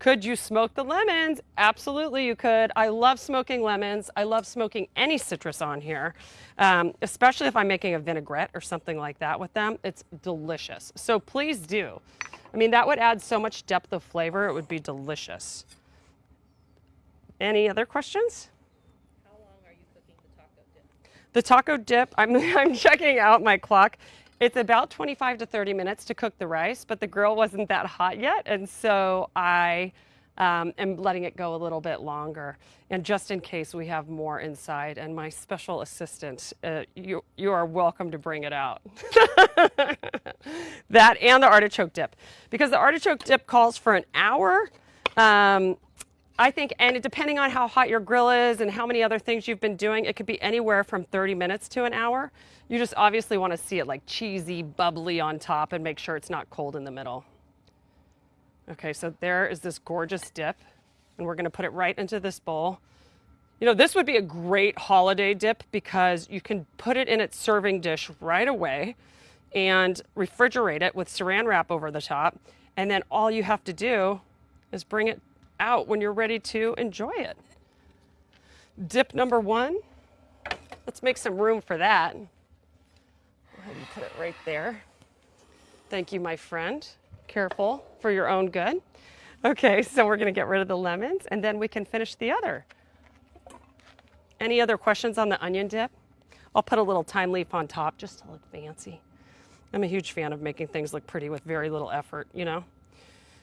Could you smoke the lemons? Absolutely, you could. I love smoking lemons. I love smoking any citrus on here, um, especially if I'm making a vinaigrette or something like that with them. It's delicious. So please do. I mean, that would add so much depth of flavor. It would be delicious. Any other questions? How long are you cooking the taco dip? The taco dip, I'm, I'm checking out my clock. It's about 25 to 30 minutes to cook the rice, but the grill wasn't that hot yet, and so I um, am letting it go a little bit longer. And just in case we have more inside, and my special assistant, uh, you, you are welcome to bring it out. that and the artichoke dip. Because the artichoke dip calls for an hour. Um, I think, and depending on how hot your grill is and how many other things you've been doing, it could be anywhere from 30 minutes to an hour. You just obviously want to see it like cheesy, bubbly on top and make sure it's not cold in the middle. Okay, so there is this gorgeous dip, and we're going to put it right into this bowl. You know, this would be a great holiday dip because you can put it in its serving dish right away and refrigerate it with saran wrap over the top. And then all you have to do is bring it out when you're ready to enjoy it. Dip number one. Let's make some room for that. Go ahead and put it right there. Thank you, my friend. Careful for your own good. Okay, so we're gonna get rid of the lemons and then we can finish the other. Any other questions on the onion dip? I'll put a little thyme leaf on top just to look fancy. I'm a huge fan of making things look pretty with very little effort, you know?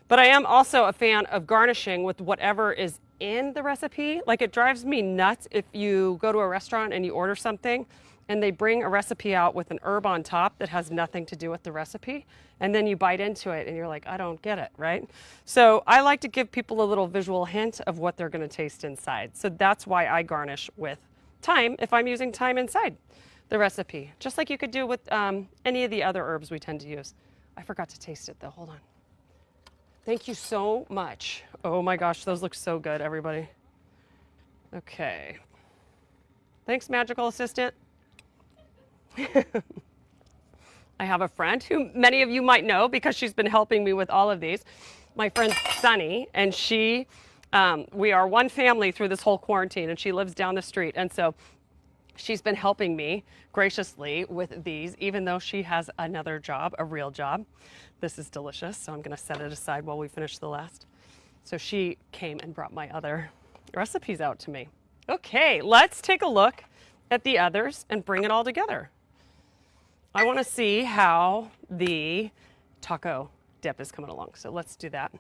But I am also a fan of garnishing with whatever is in the recipe. Like it drives me nuts if you go to a restaurant and you order something and they bring a recipe out with an herb on top that has nothing to do with the recipe. And then you bite into it and you're like, I don't get it, right? So I like to give people a little visual hint of what they're gonna taste inside. So that's why I garnish with thyme if I'm using thyme inside the recipe, just like you could do with um, any of the other herbs we tend to use. I forgot to taste it though, hold on. Thank you so much. Oh my gosh, those look so good, everybody. Okay. Thanks, magical assistant. I have a friend who many of you might know because she's been helping me with all of these. My friend Sunny, and she, um, we are one family through this whole quarantine, and she lives down the street. And so she's been helping me graciously with these, even though she has another job, a real job. This is delicious, so I'm gonna set it aside while we finish the last. So she came and brought my other recipes out to me. Okay, let's take a look at the others and bring it all together. I wanna see how the taco dip is coming along, so let's do that.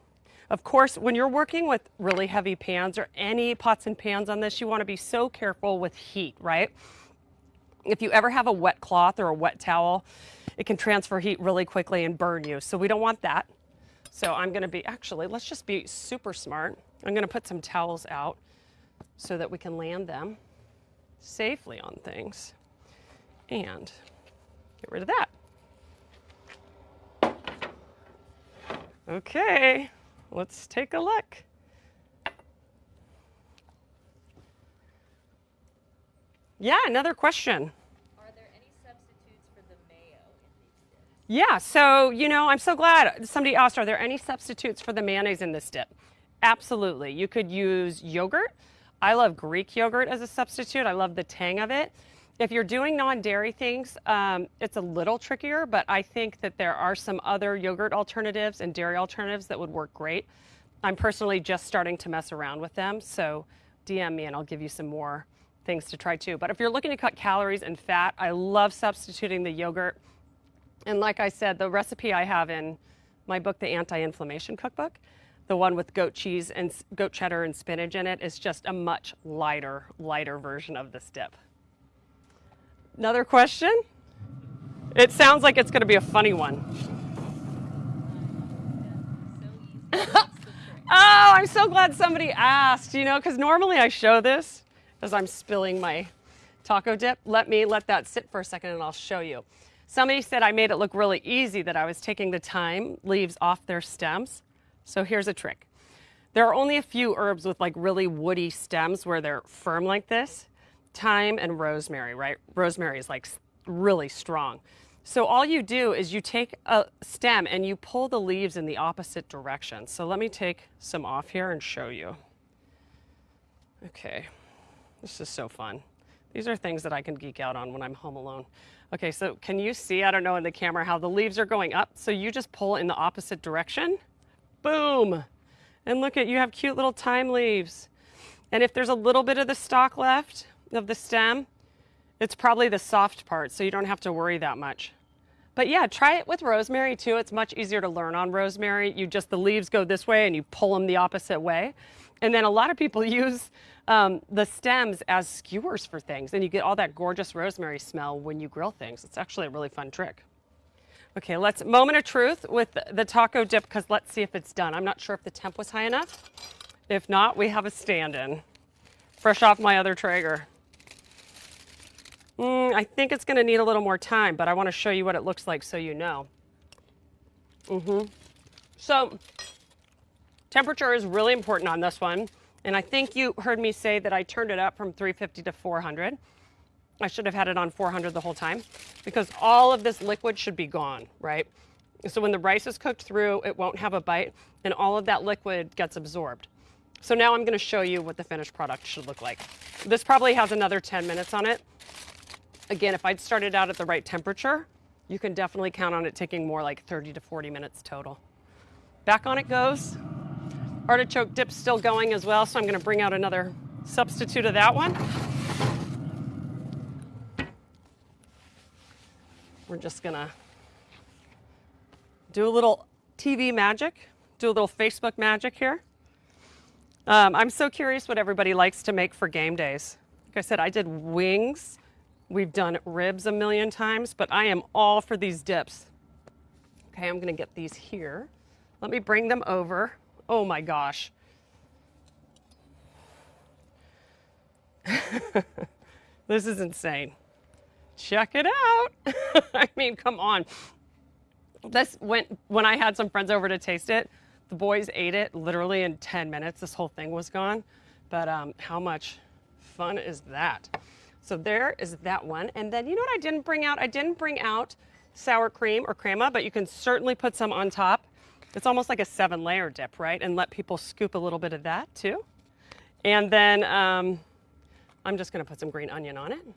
Of course, when you're working with really heavy pans or any pots and pans on this, you wanna be so careful with heat, right? If you ever have a wet cloth or a wet towel, it can transfer heat really quickly and burn you. So we don't want that. So I'm gonna be, actually, let's just be super smart. I'm gonna put some towels out so that we can land them safely on things and get rid of that. Okay, let's take a look. Yeah, another question. Yeah, so, you know, I'm so glad somebody asked, are there any substitutes for the mayonnaise in this dip? Absolutely. You could use yogurt. I love Greek yogurt as a substitute. I love the tang of it. If you're doing non-dairy things, um, it's a little trickier, but I think that there are some other yogurt alternatives and dairy alternatives that would work great. I'm personally just starting to mess around with them, so DM me and I'll give you some more things to try too. But if you're looking to cut calories and fat, I love substituting the yogurt. And like I said, the recipe I have in my book, The Anti-Inflammation Cookbook, the one with goat cheese and goat cheddar and spinach in it is just a much lighter, lighter version of this dip. Another question? It sounds like it's going to be a funny one. Oh, I'm so glad somebody asked, you know, because normally I show this as I'm spilling my taco dip. Let me let that sit for a second and I'll show you. Somebody said I made it look really easy that I was taking the thyme leaves off their stems. So here's a trick. There are only a few herbs with like really woody stems where they're firm like this. Thyme and rosemary, right? Rosemary is like really strong. So all you do is you take a stem and you pull the leaves in the opposite direction. So let me take some off here and show you. Okay, this is so fun. These are things that I can geek out on when I'm home alone. Okay, so can you see, I don't know in the camera, how the leaves are going up? So you just pull in the opposite direction. Boom. And look at, you have cute little thyme leaves. And if there's a little bit of the stalk left of the stem, it's probably the soft part, so you don't have to worry that much. But yeah, try it with rosemary too. It's much easier to learn on rosemary. You just, the leaves go this way and you pull them the opposite way. And then a lot of people use um, the stems as skewers for things, and you get all that gorgeous rosemary smell when you grill things. It's actually a really fun trick. Okay, let's moment of truth with the taco dip because let's see if it's done. I'm not sure if the temp was high enough. If not, we have a stand-in, fresh off my other Traeger. Mm, I think it's going to need a little more time, but I want to show you what it looks like so you know. hmm So, temperature is really important on this one. And I think you heard me say that I turned it up from 350 to 400. I should have had it on 400 the whole time because all of this liquid should be gone, right? So when the rice is cooked through, it won't have a bite and all of that liquid gets absorbed. So now I'm gonna show you what the finished product should look like. This probably has another 10 minutes on it. Again, if I'd started out at the right temperature, you can definitely count on it taking more like 30 to 40 minutes total. Back on it goes. Artichoke dip's still going as well, so I'm gonna bring out another substitute of that one. We're just gonna do a little TV magic, do a little Facebook magic here. Um, I'm so curious what everybody likes to make for game days. Like I said, I did wings. We've done ribs a million times, but I am all for these dips. Okay, I'm gonna get these here. Let me bring them over. Oh my gosh. this is insane. Check it out. I mean, come on. This went when I had some friends over to taste it. The boys ate it literally in 10 minutes. This whole thing was gone. But um, how much fun is that? So there is that one. And then you know what I didn't bring out? I didn't bring out sour cream or crema, but you can certainly put some on top. It's almost like a seven layer dip, right? And let people scoop a little bit of that too. And then um, I'm just gonna put some green onion on it.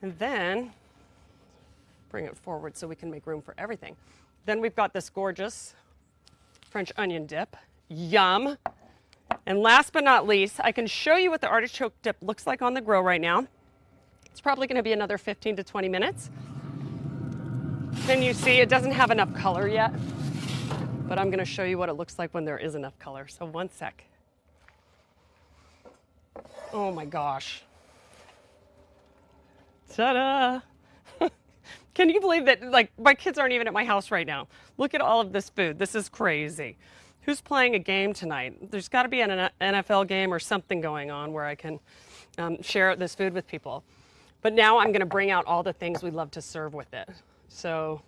And then bring it forward so we can make room for everything. Then we've got this gorgeous French onion dip. Yum. And last but not least, I can show you what the artichoke dip looks like on the grill right now. It's probably gonna be another 15 to 20 minutes. Then you see it doesn't have enough color yet, but I'm gonna show you what it looks like when there is enough color. So one sec. Oh my gosh. Ta-da! Can you believe that like my kids aren't even at my house right now? Look at all of this food. This is crazy. Who's playing a game tonight? There's got to be an NFL game or something going on where I can um, share this food with people. But now I'm going to bring out all the things we love to serve with it. So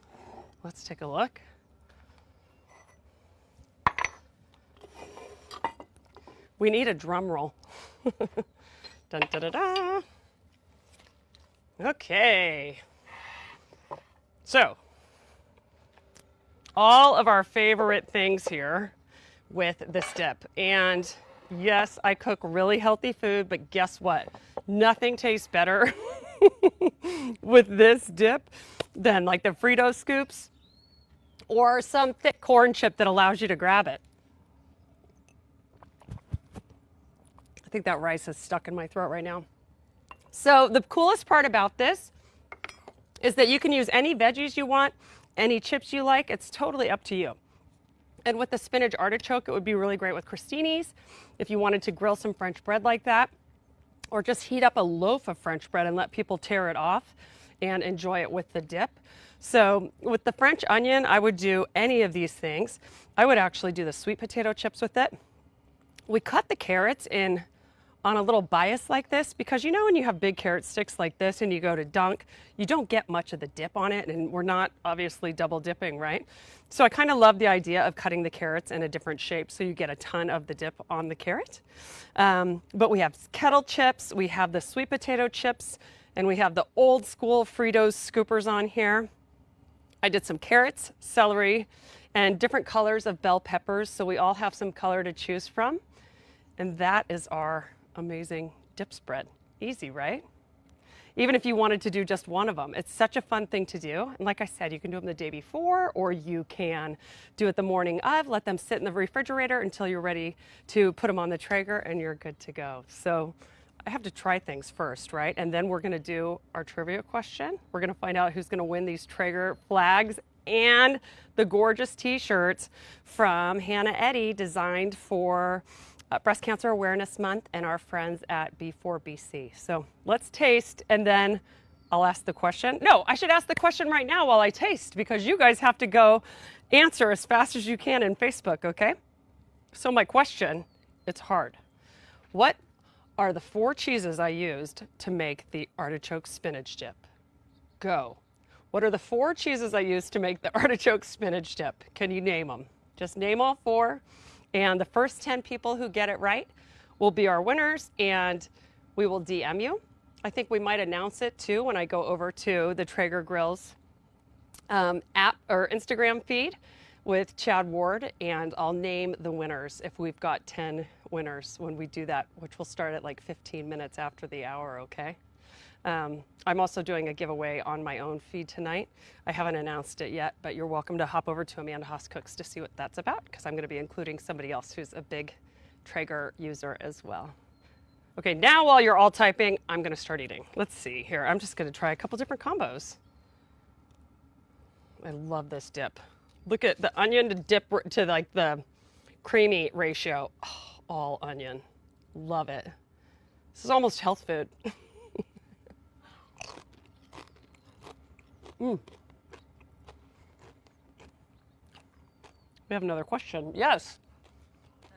let's take a look. We need a drum roll. dun, da, da, da. Okay. So, all of our favorite things here with this dip. And yes, I cook really healthy food, but guess what? Nothing tastes better with this dip than like the Frito scoops or some thick corn chip that allows you to grab it. I think that rice is stuck in my throat right now. So the coolest part about this is that you can use any veggies you want, any chips you like. It's totally up to you. And with the spinach artichoke, it would be really great with crostinis if you wanted to grill some French bread like that, or just heat up a loaf of French bread and let people tear it off and enjoy it with the dip. So with the French onion, I would do any of these things. I would actually do the sweet potato chips with it. We cut the carrots in on a little bias like this because you know when you have big carrot sticks like this and you go to dunk, you don't get much of the dip on it and we're not obviously double dipping, right? So I kind of love the idea of cutting the carrots in a different shape so you get a ton of the dip on the carrot. Um, but we have kettle chips, we have the sweet potato chips, and we have the old school Fritos scoopers on here. I did some carrots, celery, and different colors of bell peppers so we all have some color to choose from. And that is our amazing dip spread. Easy, right? Even if you wanted to do just one of them, it's such a fun thing to do. And like I said, you can do them the day before or you can do it the morning of, let them sit in the refrigerator until you're ready to put them on the Traeger and you're good to go. So I have to try things first, right? And then we're gonna do our trivia question. We're gonna find out who's gonna win these Traeger flags and the gorgeous t-shirts from Hannah Eddy designed for uh, Breast Cancer Awareness Month and our friends at B4BC. So let's taste and then I'll ask the question. No, I should ask the question right now while I taste because you guys have to go answer as fast as you can in Facebook, okay? So my question, it's hard. What are the four cheeses I used to make the artichoke spinach dip? Go. What are the four cheeses I used to make the artichoke spinach dip? Can you name them? Just name all four. And the first 10 people who get it right will be our winners and we will DM you. I think we might announce it too when I go over to the Traeger Grills um, app or Instagram feed with Chad Ward, and I'll name the winners if we've got 10 winners when we do that, which will start at like 15 minutes after the hour, okay? Um, I'm also doing a giveaway on my own feed tonight. I haven't announced it yet, but you're welcome to hop over to Amanda Haas Cooks to see what that's about because I'm going to be including somebody else who's a big Traeger user as well. Okay, now while you're all typing, I'm going to start eating. Let's see here. I'm just going to try a couple different combos. I love this dip. Look at the onion to dip to like the creamy ratio. Oh, all onion. Love it. This is almost health food. mm. We have another question. Yes. Uh,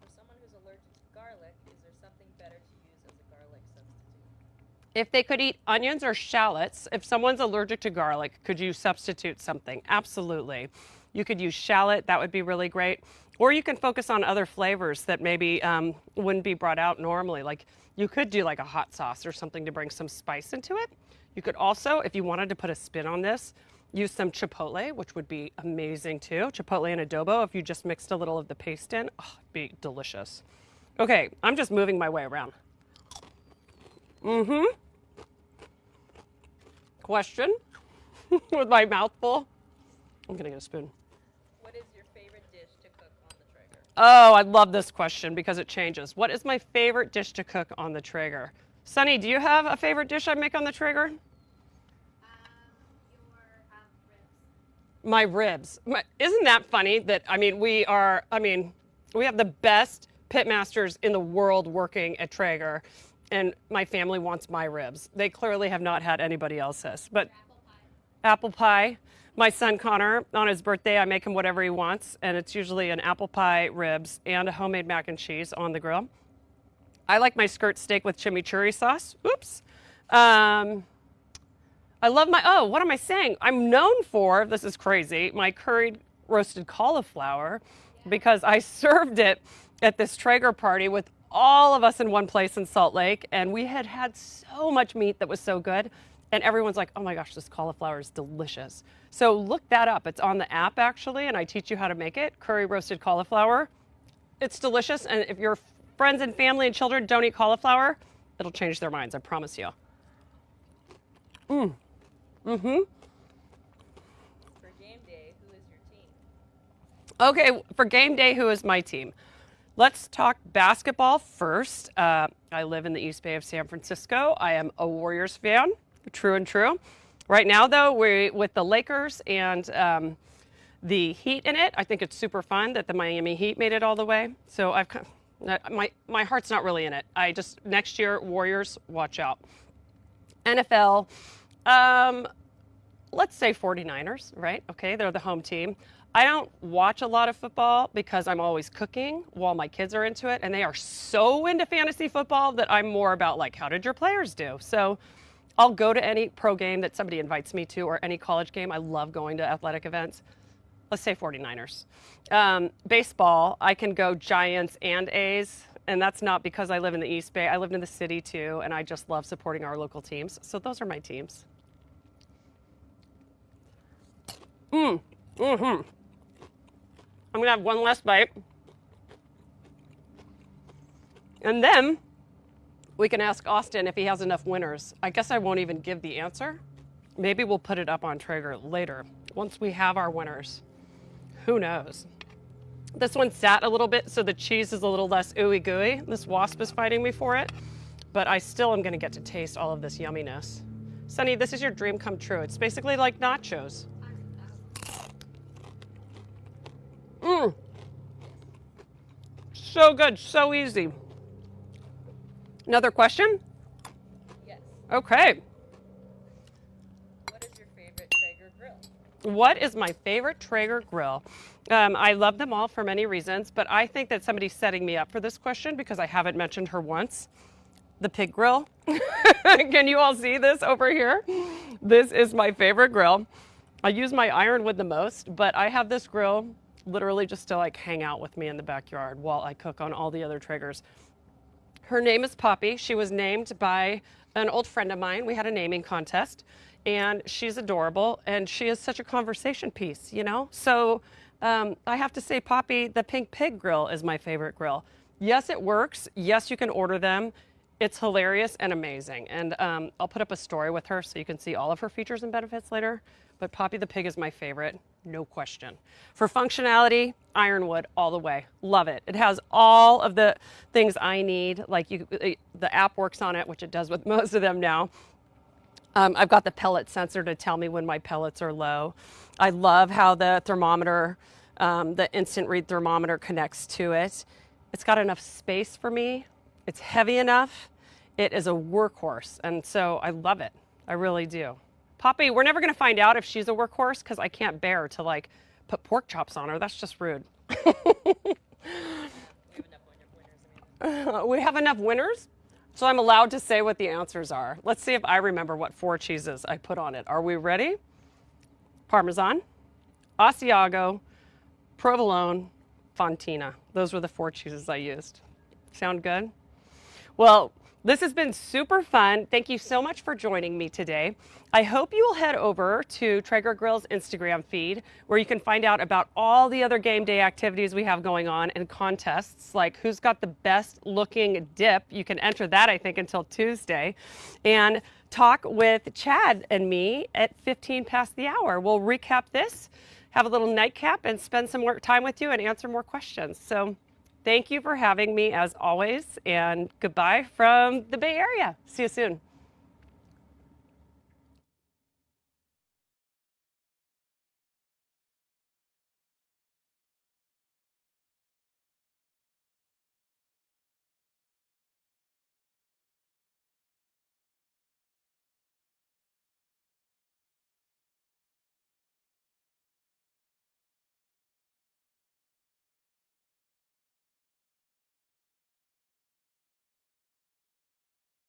for someone who's allergic to garlic, is there something better to use as a garlic substitute? If they could eat onions or shallots, if someone's allergic to garlic, could you substitute something? Absolutely. You could use shallot, that would be really great. Or you can focus on other flavors that maybe um, wouldn't be brought out normally. Like you could do like a hot sauce or something to bring some spice into it. You could also, if you wanted to put a spin on this, use some chipotle, which would be amazing too. Chipotle and adobo, if you just mixed a little of the paste in, oh, be delicious. Okay, I'm just moving my way around. Mm-hmm. Question with my mouth full. I'm gonna get a spoon. What is your favorite dish to cook on the Traeger? Oh, I love this question because it changes. What is my favorite dish to cook on the Traeger? Sunny, do you have a favorite dish I make on the Traeger? Um, your um, ribs. My ribs. Isn't that funny that, I mean, we are, I mean, we have the best pitmasters in the world working at Traeger, and my family wants my ribs. They clearly have not had anybody else's. But Apple pie. apple pie. My son Connor, on his birthday, I make him whatever he wants, and it's usually an apple pie, ribs, and a homemade mac and cheese on the grill. I like my skirt steak with chimichurri sauce. Oops. Um, I love my, oh, what am I saying? I'm known for, this is crazy, my curried roasted cauliflower because I served it at this Traeger party with all of us in one place in Salt Lake, and we had had so much meat that was so good. And everyone's like, oh my gosh, this cauliflower is delicious. So look that up. It's on the app actually, and I teach you how to make it curry roasted cauliflower. It's delicious, and if your friends and family and children don't eat cauliflower, it'll change their minds, I promise you. Mm. Mm hmm. For game day, who is your team? Okay, for game day, who is my team? Let's talk basketball first. Uh, I live in the East Bay of San Francisco. I am a Warriors fan, true and true. Right now, though, we with the Lakers and um, the Heat in it. I think it's super fun that the Miami Heat made it all the way. So I've kind my my heart's not really in it. I just next year Warriors, watch out. NFL, um, let's say 49ers, right? Okay, they're the home team. I don't watch a lot of football because I'm always cooking while my kids are into it, and they are so into fantasy football that I'm more about like, how did your players do? So I'll go to any pro game that somebody invites me to or any college game. I love going to athletic events. Let's say 49ers. Um, baseball, I can go Giants and A's, and that's not because I live in the East Bay. I live in the city too, and I just love supporting our local teams. So those are my teams. Mm. Mm-hmm. I'm gonna have one last bite. And then we can ask Austin if he has enough winners. I guess I won't even give the answer. Maybe we'll put it up on Traeger later once we have our winners. Who knows? This one sat a little bit, so the cheese is a little less ooey gooey. This wasp is fighting me for it, but I still am gonna get to taste all of this yumminess. Sunny, this is your dream come true. It's basically like nachos. Mmm. So good, so easy. Another question? Yes. Okay. What is your favorite Traeger grill? What is my favorite Traeger grill? Um, I love them all for many reasons, but I think that somebody's setting me up for this question because I haven't mentioned her once. The pig grill. Can you all see this over here? This is my favorite grill. I use my ironwood the most, but I have this grill literally just to like hang out with me in the backyard while I cook on all the other Traegers. Her name is Poppy. She was named by an old friend of mine. We had a naming contest, and she's adorable, and she is such a conversation piece, you know? So um, I have to say, Poppy, the Pink Pig grill is my favorite grill. Yes, it works. Yes, you can order them. It's hilarious and amazing. And um, I'll put up a story with her so you can see all of her features and benefits later. But Poppy the Pig is my favorite, no question. For functionality, Ironwood all the way. Love it. It has all of the things I need. Like you, the app works on it, which it does with most of them now. Um, I've got the pellet sensor to tell me when my pellets are low. I love how the thermometer, um, the instant read thermometer connects to it. It's got enough space for me. It's heavy enough. It is a workhorse. And so I love it. I really do. Poppy, we're never going to find out if she's a workhorse because I can't bear to like put pork chops on her. That's just rude. we have enough winners, so I'm allowed to say what the answers are. Let's see if I remember what four cheeses I put on it. Are we ready? Parmesan, Asiago, Provolone, Fontina. Those were the four cheeses I used. Sound good? Well, this has been super fun. Thank you so much for joining me today. I hope you will head over to Traeger Grill's Instagram feed where you can find out about all the other game day activities we have going on and contests like who's got the best looking dip. You can enter that, I think, until Tuesday. And talk with Chad and me at 15 past the hour. We'll recap this, have a little nightcap, and spend some more time with you and answer more questions. So Thank you for having me as always, and goodbye from the Bay Area. See you soon.